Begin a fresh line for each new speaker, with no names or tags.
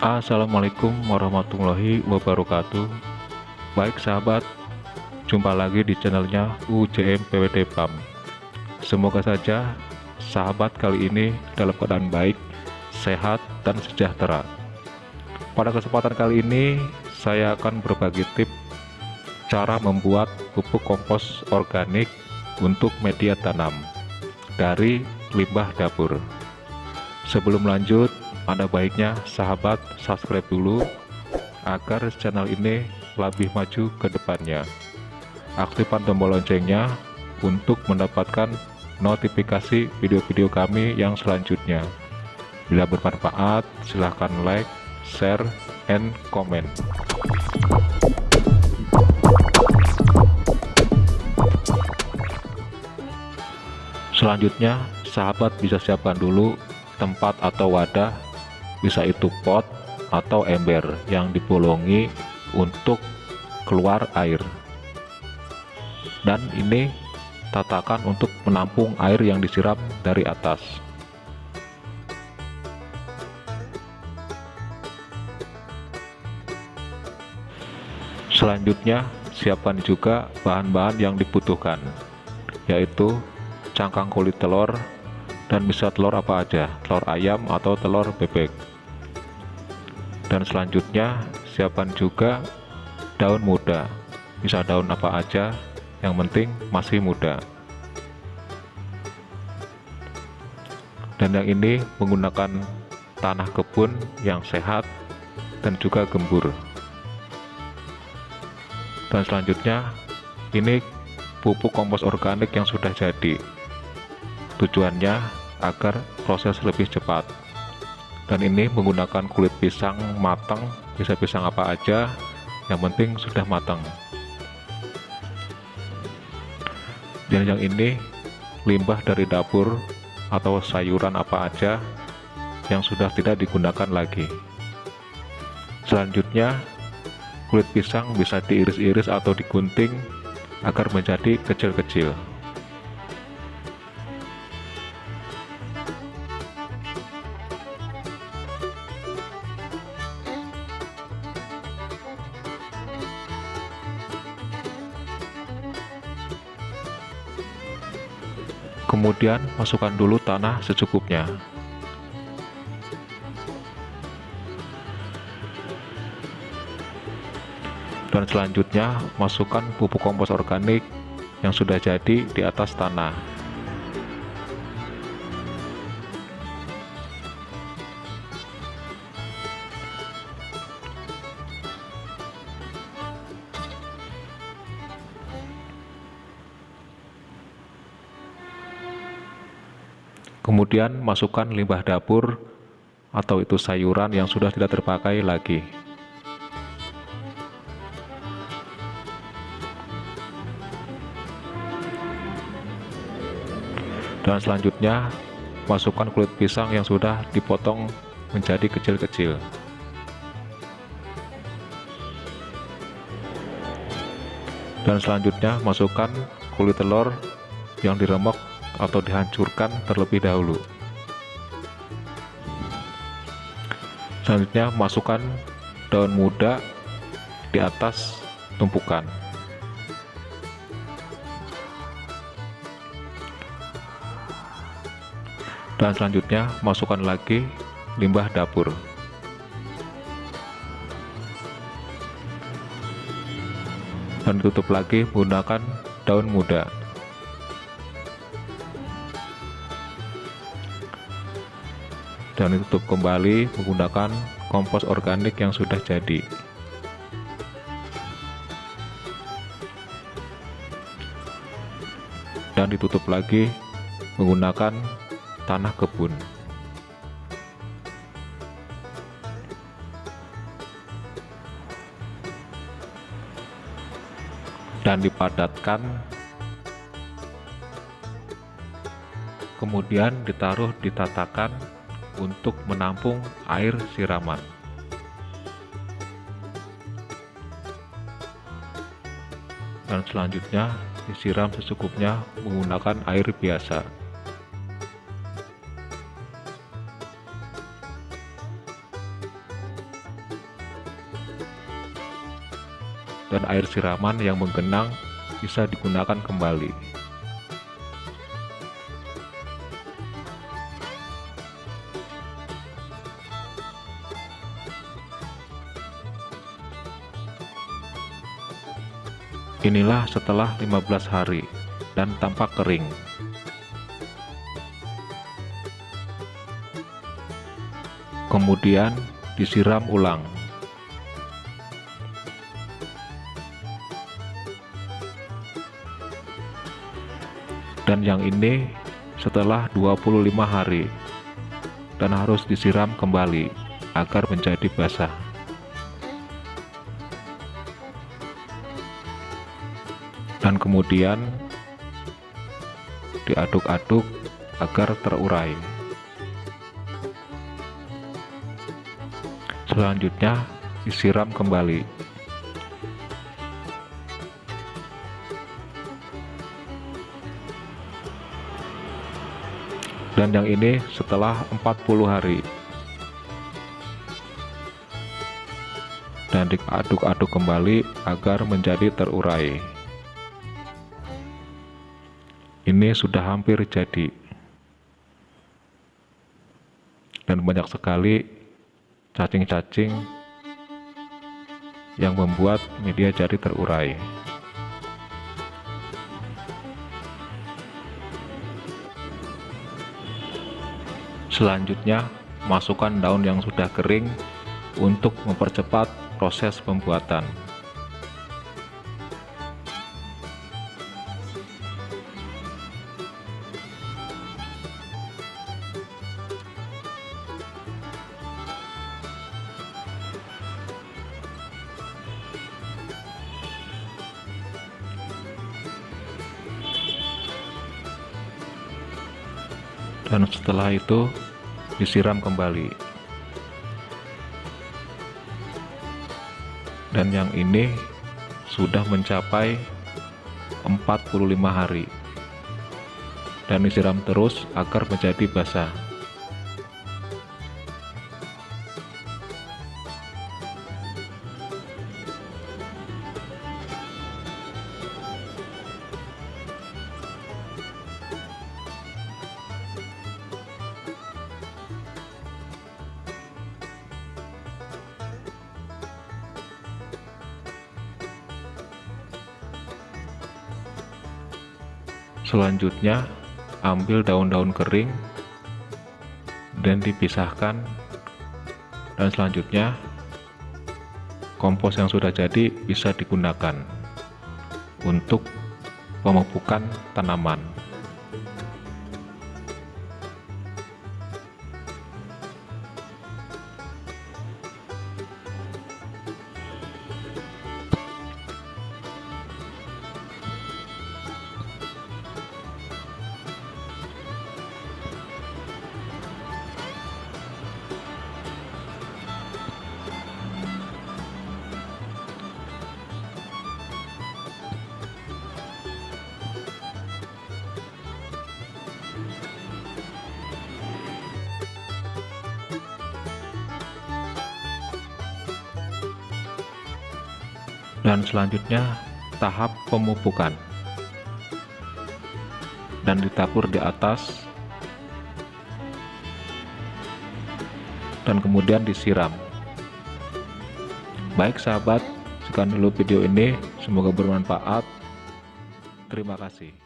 Assalamualaikum warahmatullahi wabarakatuh. Baik sahabat Jumpa lagi di channelnya UJM PWD PAM Semoga saja sahabat kali ini dalam keadaan baik Sehat dan sejahtera. Pada kesempatan kali ini Saya akan berbagi tips Cara membuat pupuk kompos organik Untuk media tanam Dari limbah dapur. Sebelum lanjut ada baiknya sahabat subscribe dulu agar channel ini lebih maju ke depannya. Aktifkan tombol loncengnya untuk mendapatkan notifikasi video-video kami yang selanjutnya. Bila bermanfaat silahkan like share and comment selanjutnya sahabat bisa siapkan dulu tempat atau wadah bisa itu pot atau ember yang dibolongi untuk keluar air. Dan ini tatakan untuk menampung air yang disiram dari atas. Selanjutnya siapkan juga bahan-bahan yang dibutuhkan yaitu cangkang kulit telur dan bisa telur apa aja? Telur ayam atau telur bebek. Dan selanjutnya siapkan juga daun muda. Bisa daun apa aja yang penting masih muda. Dan yang ini menggunakan tanah kebun yang sehat dan juga gembur. Dan selanjutnya ini pupuk kompos organik yang sudah jadi. Tujuannya agar proses lebih cepat. Dan ini menggunakan kulit pisang matang bisa pisang apa aja yang penting sudah matang. Dan yang ini limbah dari dapur atau sayuran apa aja yang sudah tidak digunakan lagi. Selanjutnya kulit pisang bisa diiris-iris atau digunting agar menjadi kecil-kecil kemudian masukkan dulu tanah secukupnya. Dan selanjutnya masukkan pupuk kompos organik yang sudah jadi di atas tanah kemudian masukkan limbah dapur atau itu sayuran yang sudah tidak terpakai lagi. Dan selanjutnya masukkan kulit pisang yang sudah dipotong menjadi kecil-kecil. Dan selanjutnya masukkan kulit telur yang diremok atau dihancurkan terlebih dahulu. Selanjutnya masukkan daun muda di atas tumpukan. Dan selanjutnya masukkan lagi limbah dapur. Dan ditutup lagi menggunakan daun muda dan ditutup kembali menggunakan kompos organik yang sudah jadi. Dan ditutup lagi menggunakan tanah kebun. Dan dipadatkan. Kemudian ditaruh di tatakan untuk menampung air siraman. Dan selanjutnya disiram secukupnya menggunakan air biasa. Dan air siraman yang menggenang bisa digunakan kembali. Inilah setelah 15 hari dan tampak kering. Kemudian disiram ulang. Dan yang ini setelah 25 hari dan harus disiram kembali agar menjadi basah. Dan kemudian diaduk-aduk agar terurai. Selanjutnya disiram kembali. Dan yang ini setelah 40 hari. Dan diaduk-aduk kembali agar menjadi terurai ini sudah hampir jadi. Dan banyak sekali cacing-cacing yang membuat media jadi terurai. Selanjutnya masukkan daun yang sudah kering untuk mempercepat proses pembuatan dan setelah itu disiram kembali. Dan yang ini sudah mencapai 45 hari. Dan disiram terus agar menjadi basah Selanjutnya, ambil daun-daun kering dan dipisahkan. Dan selanjutnya, kompos yang sudah jadi bisa digunakan untuk pemupukan tanaman. Dan selanjutnya tahap pemupukan. Dan ditabur di atas. Dan kemudian disiram. Baik sahabat sekian dulu video ini. Semoga bermanfaat. Terima kasih